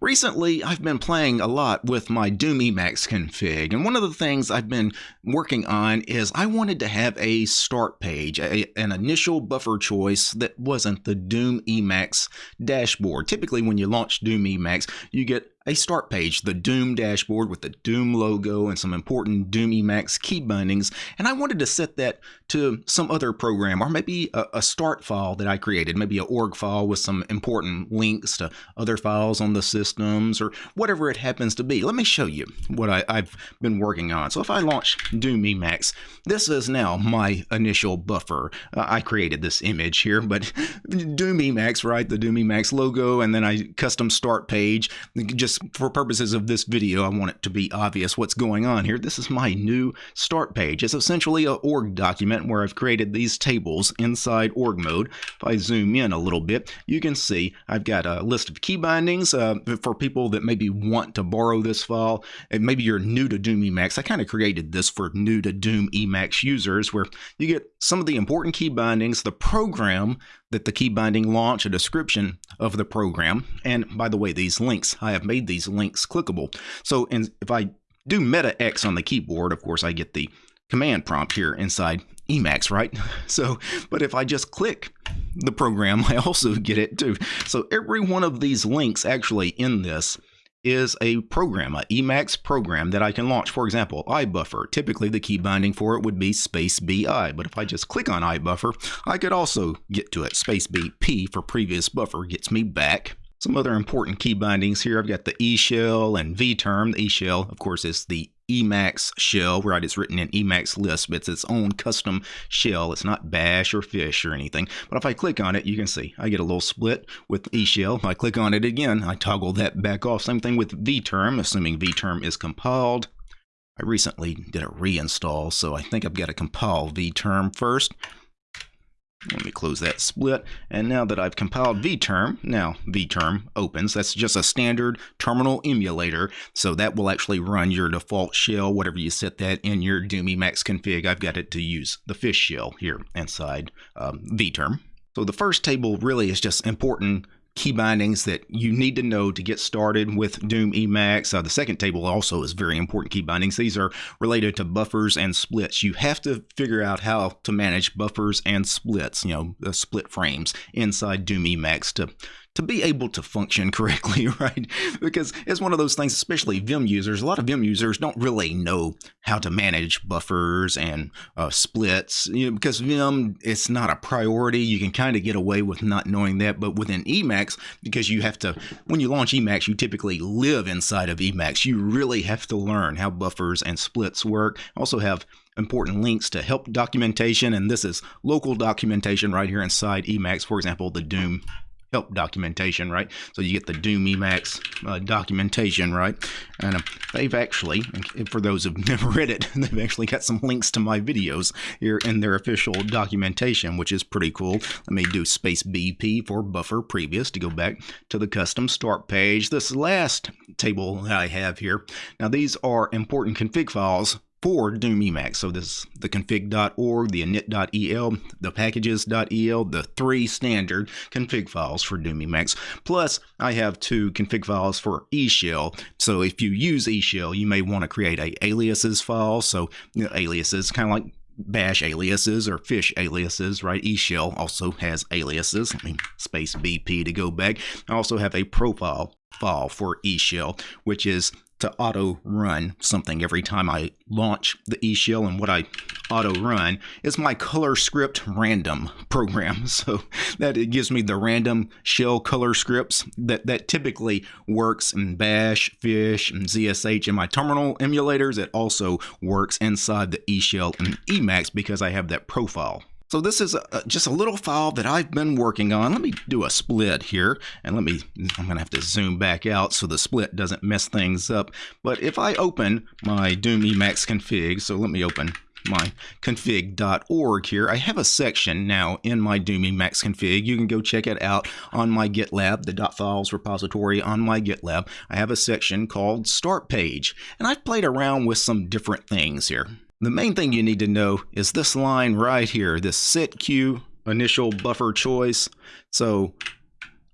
Recently, I've been playing a lot with my Doom Emacs config, and one of the things I've been working on is I wanted to have a start page, a, an initial buffer choice that wasn't the Doom Emacs dashboard. Typically, when you launch Doom Emacs, you get a start page, the Doom dashboard with the Doom logo and some important Doom Emacs key bindings, and I wanted to set that to some other program or maybe a, a, start file that I created, maybe a org file with some important links to other files on the systems or whatever it happens to be. Let me show you what I, have been working on. So if I launch Doom Emacs, this is now my initial buffer. Uh, I created this image here, but Doom Emacs, right? The Doom Emacs logo, and then I custom start page just for purposes of this video, I want it to be obvious what's going on here. This is my new start page. It's essentially a org document where I've created these tables inside org mode. If I zoom in a little bit, you can see I've got a list of key bindings uh, for people that maybe want to borrow this file. And maybe you're new to Doom Emacs. I kind of created this for new to Doom Emacs users where you get some of the important key bindings, the program that the key binding launch, a description of the program. And by the way, these links, I have made these links clickable. So in, if I do meta X on the keyboard, of course, I get the command prompt here inside Emacs, right? So, but if I just click the program, I also get it too. So every one of these links actually in this is a program, a Emacs program that I can launch. For example, iBuffer. Typically, the key binding for it would be space BI, but if I just click on iBuffer, I could also get to it. Space BP for previous buffer gets me back. Some other important key bindings here. I've got the E shell and vterm. The E shell, of course, is the Emacs shell, right? It's written in Emacs Lisp. It's its own custom shell. It's not bash or fish or anything. But if I click on it, you can see I get a little split with E shell. If I click on it again, I toggle that back off. Same thing with vterm, assuming vterm is compiled. I recently did a reinstall, so I think I've got to compile vterm first. Let me close that split. And now that I've compiled vterm, now vterm opens. That's just a standard terminal emulator. So that will actually run your default shell, whatever you set that in your Doom Emacs config. I've got it to use the fish shell here inside um, vterm. So the first table really is just important key bindings that you need to know to get started with Doom Emacs. Uh, the second table also is very important key bindings. These are related to buffers and splits. You have to figure out how to manage buffers and splits, you know, split frames inside Doom Emacs to to be able to function correctly, right? Because it's one of those things, especially Vim users, a lot of Vim users don't really know how to manage buffers and uh, splits, you know, because Vim, it's not a priority. You can kind of get away with not knowing that, but within Emacs, because you have to, when you launch Emacs, you typically live inside of Emacs. You really have to learn how buffers and splits work. Also have important links to help documentation, and this is local documentation right here inside Emacs. For example, the Doom help documentation, right? So you get the Doom Emacs uh, documentation, right? And uh, they've actually, for those who've never read it, they've actually got some links to my videos here in their official documentation, which is pretty cool. Let me do space BP for buffer previous to go back to the custom start page. This last table that I have here, now these are important config files for Doom Emacs. So this the config.org, the init.el, the packages.el, the three standard config files for Doom Emacs. Plus, I have two config files for eShell. So if you use eShell, you may want to create a aliases file. So you know, aliases, kind of like bash aliases or fish aliases, right? eShell also has aliases. I mean, space BP to go back. I also have a profile file for eShell, which is to auto run something every time I launch the eShell and what I auto run is my color script random program. So that it gives me the random shell color scripts that, that typically works in bash, fish, and ZSH in my terminal emulators. It also works inside the eShell and Emacs because I have that profile so this is a, just a little file that I've been working on. Let me do a split here and let me, I'm gonna have to zoom back out so the split doesn't mess things up. But if I open my Doom Emacs config, so let me open my config.org here. I have a section now in my Doom Emacs config. You can go check it out on my GitLab, the .files repository on my GitLab. I have a section called Start Page, and I've played around with some different things here. The main thing you need to know is this line right here, this set queue initial buffer choice. So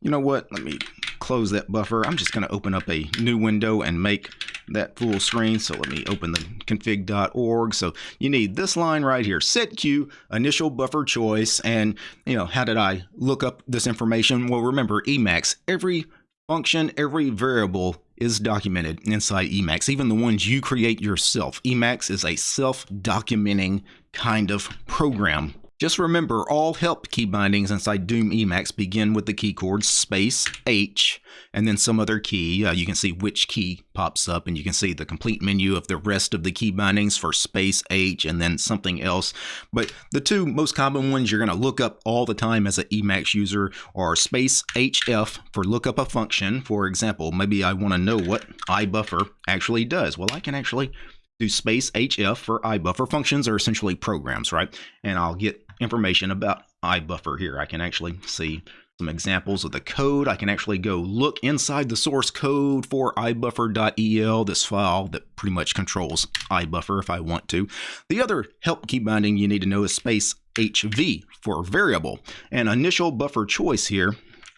you know what? Let me close that buffer. I'm just going to open up a new window and make that full screen. So let me open the config.org. So you need this line right here, set queue, initial buffer choice. And, you know, how did I look up this information? Well, remember Emacs, every function, every variable is documented inside Emacs, even the ones you create yourself. Emacs is a self-documenting kind of program. Just remember, all help key bindings inside Doom Emacs begin with the key chord space H and then some other key. Uh, you can see which key pops up and you can see the complete menu of the rest of the key bindings for space H and then something else. But the two most common ones you're going to look up all the time as an Emacs user are space HF for look up a function. For example, maybe I want to know what iBuffer actually does. Well, I can actually do space HF for iBuffer. Functions are essentially programs, right? And I'll get information about iBuffer here. I can actually see some examples of the code. I can actually go look inside the source code for ibuffer.el, this file that pretty much controls iBuffer if I want to. The other help key binding you need to know is space HV for variable. And initial buffer choice here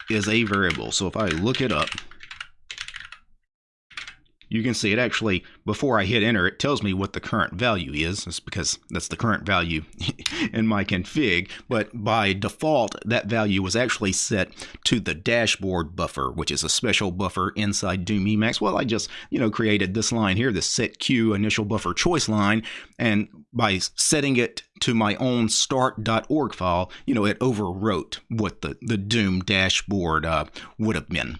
is a variable. So if I look it up, you can see it actually, before I hit enter, it tells me what the current value is. It's because that's the current value in my config. But by default, that value was actually set to the dashboard buffer, which is a special buffer inside Doom Emacs. Well, I just, you know, created this line here, the set queue initial buffer choice line. And by setting it to my own start.org file, you know, it overwrote what the, the Doom dashboard uh, would have been.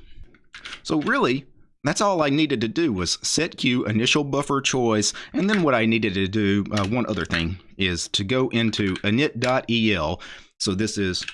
So really, that's all I needed to do was set queue initial buffer choice and then what I needed to do uh, one other thing is to go into init.el so this is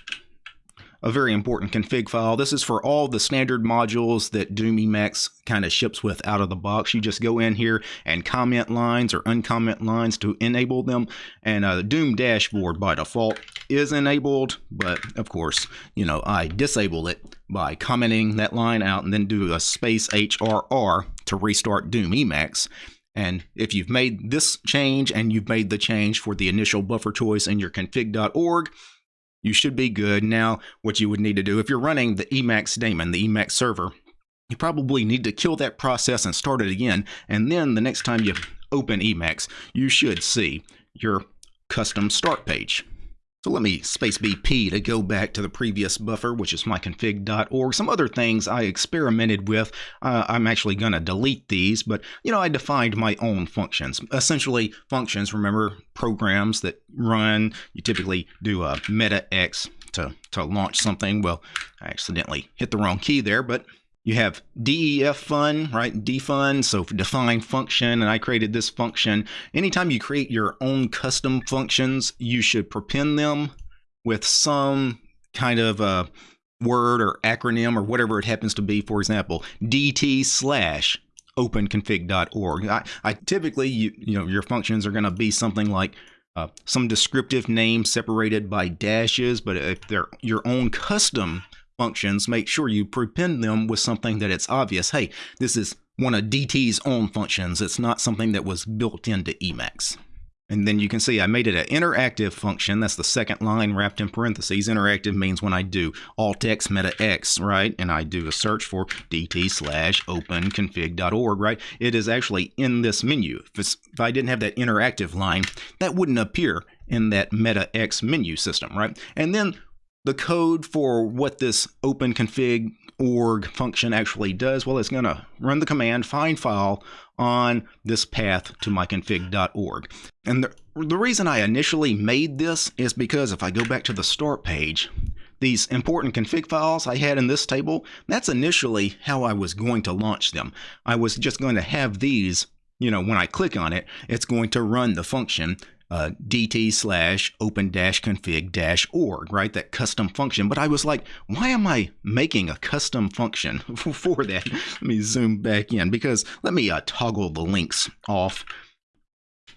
a very important config file. This is for all the standard modules that Doom Emacs kind of ships with out of the box. You just go in here and comment lines or uncomment lines to enable them. And uh, Doom dashboard by default is enabled, but of course, you know, I disable it by commenting that line out and then do a space HRR to restart Doom Emacs. And if you've made this change and you've made the change for the initial buffer choice in your config.org, you should be good. Now, what you would need to do, if you're running the Emacs daemon, the Emacs server, you probably need to kill that process and start it again. And then the next time you open Emacs, you should see your custom start page. So let me space BP to go back to the previous buffer, which is myconfig.org. Some other things I experimented with. Uh, I'm actually going to delete these, but you know, I defined my own functions. Essentially, functions, remember, programs that run. You typically do a meta X to, to launch something. Well, I accidentally hit the wrong key there, but you have def fun, right? defun, so define function, and I created this function. Anytime you create your own custom functions, you should prepend them with some kind of a word or acronym or whatever it happens to be. For example, dt slash openconfig.org. I, I typically, you, you know, your functions are going to be something like uh, some descriptive name separated by dashes, but if they're your own custom functions, make sure you prepend them with something that it's obvious. Hey, this is one of DT's own functions. It's not something that was built into Emacs. And then you can see I made it an interactive function. That's the second line wrapped in parentheses. Interactive means when I do alt x meta x, right? And I do a search for dt slash open config.org, right? It is actually in this menu. If, if I didn't have that interactive line, that wouldn't appear in that meta x menu system, right? And then the code for what this open config org function actually does, well, it's going to run the command find file on this path to myconfig.org. And the, the reason I initially made this is because if I go back to the start page, these important config files I had in this table, that's initially how I was going to launch them. I was just going to have these, you know, when I click on it, it's going to run the function uh, dt slash open dash config dash org, right? That custom function. But I was like, why am I making a custom function for that? Let me zoom back in because let me uh, toggle the links off.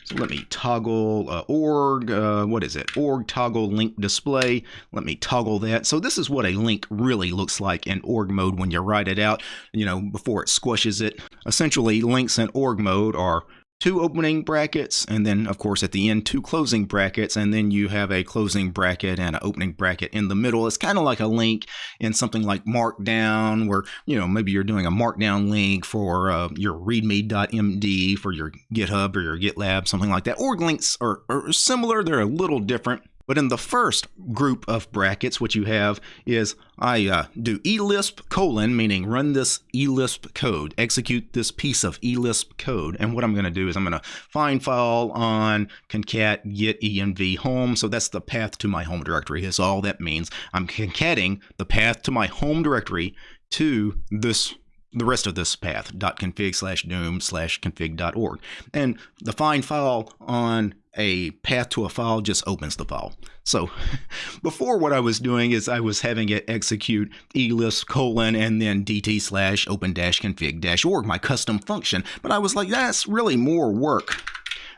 So let me toggle uh, org, uh, what is it? Org toggle link display. Let me toggle that. So this is what a link really looks like in org mode when you write it out, you know, before it squishes it. Essentially, links in org mode are two opening brackets, and then, of course, at the end, two closing brackets, and then you have a closing bracket and an opening bracket in the middle. It's kind of like a link in something like Markdown, where, you know, maybe you're doing a Markdown link for uh, your readme.md for your GitHub or your GitLab, something like that. Org links are, are similar, they're a little different. But in the first group of brackets, what you have is I uh, do elisp colon, meaning run this elisp code, execute this piece of elisp code. And what I'm going to do is I'm going to find file on concat get env home. So that's the path to my home directory is all that means. I'm concating the path to my home directory to this the rest of this path .config slash doom slash config.org and the find file on a path to a file just opens the file. So before what I was doing is I was having it execute elisp colon and then dt slash open dash config dash org, my custom function. But I was like, that's really more work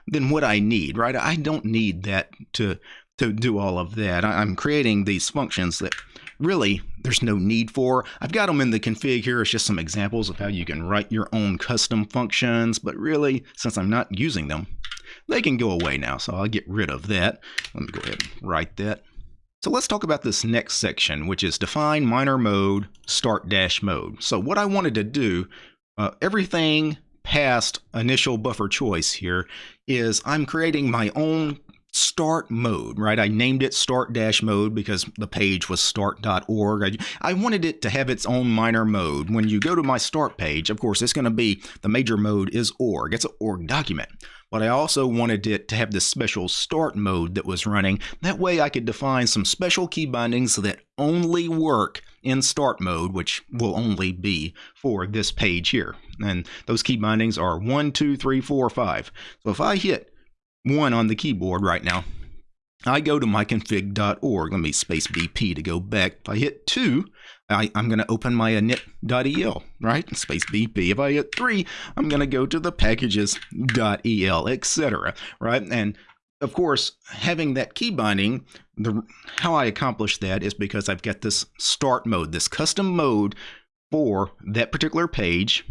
than what I need, right? I don't need that to to do all of that. I'm creating these functions that really there's no need for. I've got them in the config here. It's just some examples of how you can write your own custom functions, but really, since I'm not using them, they can go away now, so I'll get rid of that. Let me go ahead and write that. So let's talk about this next section, which is define minor mode, start dash mode. So what I wanted to do, uh, everything past initial buffer choice here is I'm creating my own start mode, right? I named it start dash mode because the page was start.org. I, I wanted it to have its own minor mode. When you go to my start page, of course, it's going to be the major mode is org. It's an org document. But I also wanted it to have this special start mode that was running. That way I could define some special key bindings that only work in start mode, which will only be for this page here. And those key bindings are 1, 2, 3, 4, 5. So if I hit one on the keyboard right now. I go to myconfig.org. Let me space BP to go back. If I hit 2, I, am going to open my init.el, right? Space BP. If I hit 3, I'm going to go to the packages.el, etc., right? And of course, having that key binding, the, how I accomplish that is because I've got this start mode, this custom mode for that particular page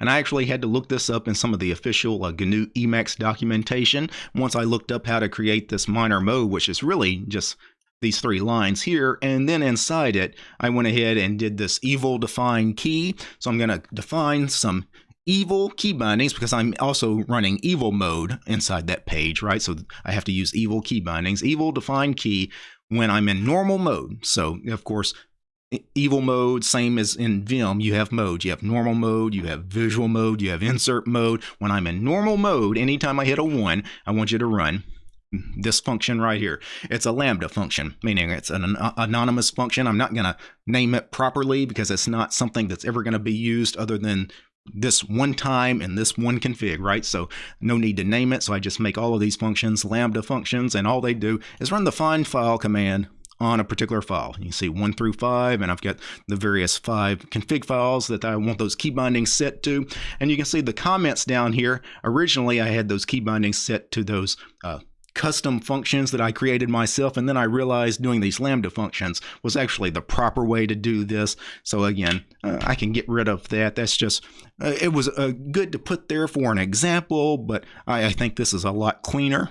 and I actually had to look this up in some of the official uh, GNU Emacs documentation. Once I looked up how to create this minor mode, which is really just these three lines here. And then inside it, I went ahead and did this evil define key. So I'm going to define some evil key bindings because I'm also running evil mode inside that page, right? So I have to use evil key bindings, evil define key when I'm in normal mode. So of course, evil mode, same as in Vim, you have modes. You have normal mode, you have visual mode, you have insert mode. When I'm in normal mode, anytime I hit a 1, I want you to run this function right here. It's a Lambda function, meaning it's an anonymous function. I'm not going to name it properly because it's not something that's ever going to be used other than this one time and this one config, right? So no need to name it. So I just make all of these functions Lambda functions, and all they do is run the find file command on a particular file. You can see one through five, and I've got the various five config files that I want those key bindings set to. And you can see the comments down here. Originally, I had those key bindings set to those uh, custom functions that I created myself, and then I realized doing these Lambda functions was actually the proper way to do this. So again, uh, I can get rid of that. That's just, uh, it was uh, good to put there for an example, but I, I think this is a lot cleaner.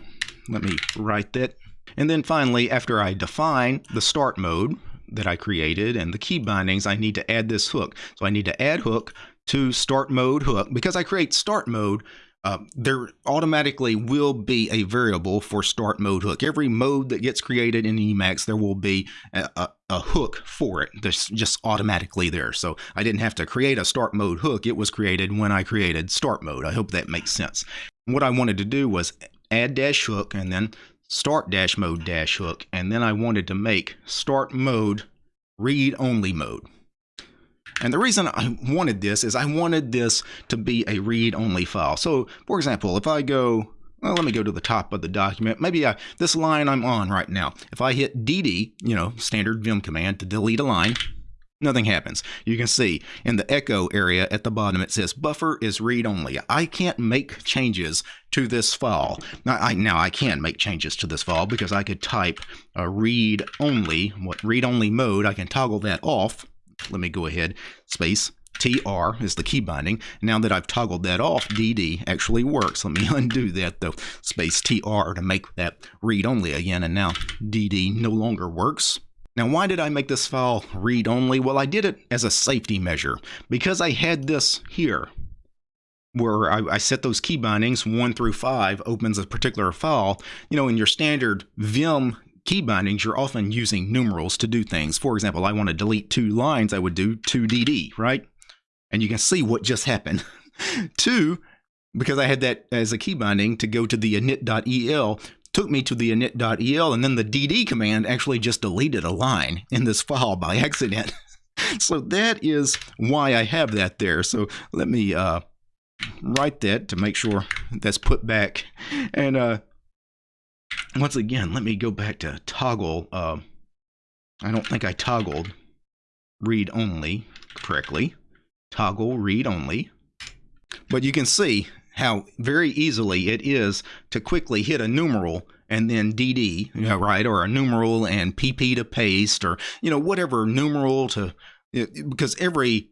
Let me write that and then finally, after I define the start mode that I created and the key bindings, I need to add this hook. So I need to add hook to start mode hook. Because I create start mode, uh, there automatically will be a variable for start mode hook. Every mode that gets created in Emacs, there will be a, a, a, hook for it that's just automatically there. So I didn't have to create a start mode hook. It was created when I created start mode. I hope that makes sense. What I wanted to do was add dash hook and then start dash mode dash hook, and then I wanted to make start mode read only mode. And the reason I wanted this is I wanted this to be a read only file. So for example, if I go, well, let me go to the top of the document. Maybe I, this line I'm on right now, if I hit DD, you know, standard Vim command to delete a line, nothing happens. You can see in the echo area at the bottom, it says buffer is read only. I can't make changes to this file. Now I, now I can make changes to this file because I could type a read only, what read only mode, I can toggle that off. Let me go ahead, space, TR is the key binding. Now that I've toggled that off, DD actually works. Let me undo that though. Space TR to make that read only again, and now DD no longer works. Now, why did I make this file read only? Well, I did it as a safety measure because I had this here where I, I, set those key bindings one through five opens a particular file. You know, in your standard Vim key bindings, you're often using numerals to do things. For example, I want to delete two lines, I would do 2dd, right? And you can see what just happened. two, because I had that as a key binding to go to the init.el, took me to the init.el, and then the dd command actually just deleted a line in this file by accident. so that is why I have that there. So let me uh, write that to make sure that's put back. And uh, once again, let me go back to toggle. Uh, I don't think I toggled read only correctly. Toggle read only. But you can see how very easily it is to quickly hit a numeral and then DD, you know, right, or a numeral and PP to paste, or you know whatever numeral to, because every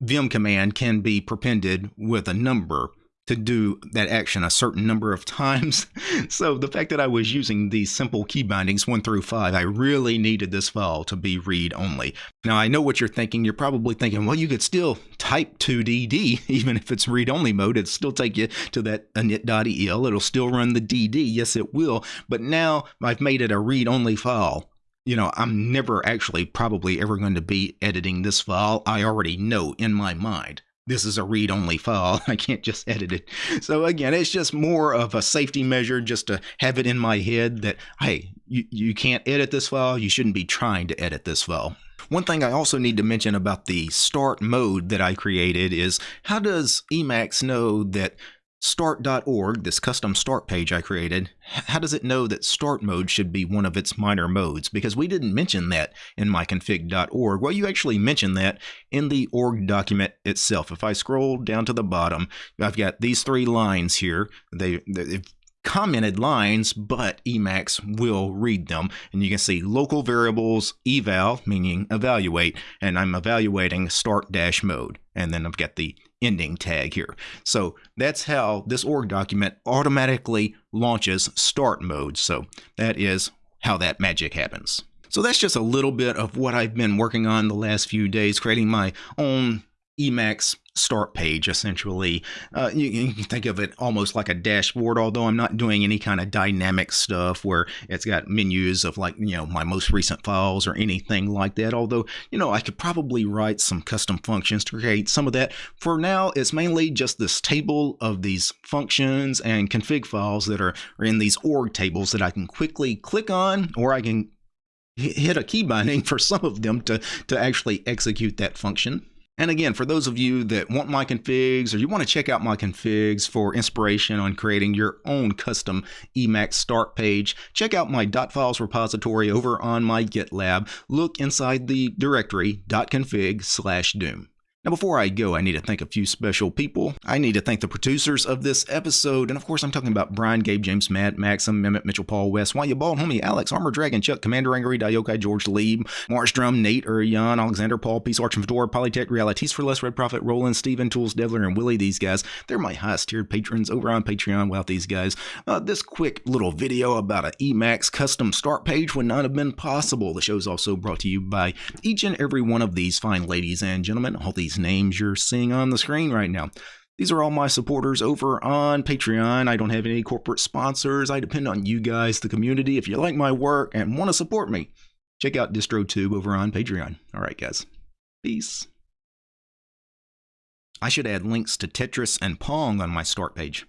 Vim command can be prepended with a number to do that action a certain number of times. so the fact that I was using these simple key bindings 1 through 5, I really needed this file to be read only. Now I know what you're thinking. You're probably thinking, well, you could still type 2dd, even if it's read only mode. It'll still take you to that init.el. It'll still run the dd. Yes, it will. But now I've made it a read only file you know, I'm never actually probably ever going to be editing this file. I already know in my mind this is a read only file. I can't just edit it. So again, it's just more of a safety measure just to have it in my head that, hey, you, you can't edit this file. You shouldn't be trying to edit this file. One thing I also need to mention about the start mode that I created is how does Emacs know that Start.org, this custom start page I created, how does it know that start mode should be one of its minor modes? Because we didn't mention that in myconfig.org. Well, you actually mentioned that in the org document itself. If I scroll down to the bottom, I've got these three lines here. They, they've commented lines, but Emacs will read them. And you can see local variables eval, meaning evaluate, and I'm evaluating start dash mode. And then I've got the ending tag here. So that's how this org document automatically launches start mode. So that is how that magic happens. So that's just a little bit of what I've been working on the last few days, creating my own Emacs start page essentially. Uh, you, you, can think of it almost like a dashboard, although I'm not doing any kind of dynamic stuff where it's got menus of like, you know, my most recent files or anything like that. Although, you know, I could probably write some custom functions to create some of that. For now, it's mainly just this table of these functions and config files that are, are in these org tables that I can quickly click on or I can hit a key binding for some of them to, to actually execute that function. And again, for those of you that want my configs or you want to check out my configs for inspiration on creating your own custom Emacs start page, check out my .files repository over on my GitLab. Look inside the directory .config slash doom. Now, before I go, I need to thank a few special people. I need to thank the producers of this episode, and of course, I'm talking about Brian, Gabe, James, Matt, Maxim, Mehmet, Mitchell, Paul, West, Why You Bald, Homie, Alex, Armor Dragon, Chuck, Commander Angry, Diokai, George Lieb, Marstrom, Nate, Urian, Alexander, Paul, Peace, Arch, and Fedora, Polytech, Realities for Less, Red Prophet, Roland, Steven, Tools, Devler, and Willie. These guys, they're my highest tiered patrons over on Patreon. Without these guys, uh, this quick little video about an Emacs custom start page would not have been possible. The show is also brought to you by each and every one of these fine ladies and gentlemen. All these names you're seeing on the screen right now. These are all my supporters over on Patreon. I don't have any corporate sponsors. I depend on you guys, the community. If you like my work and want to support me, check out DistroTube over on Patreon. All right, guys. Peace. I should add links to Tetris and Pong on my start page.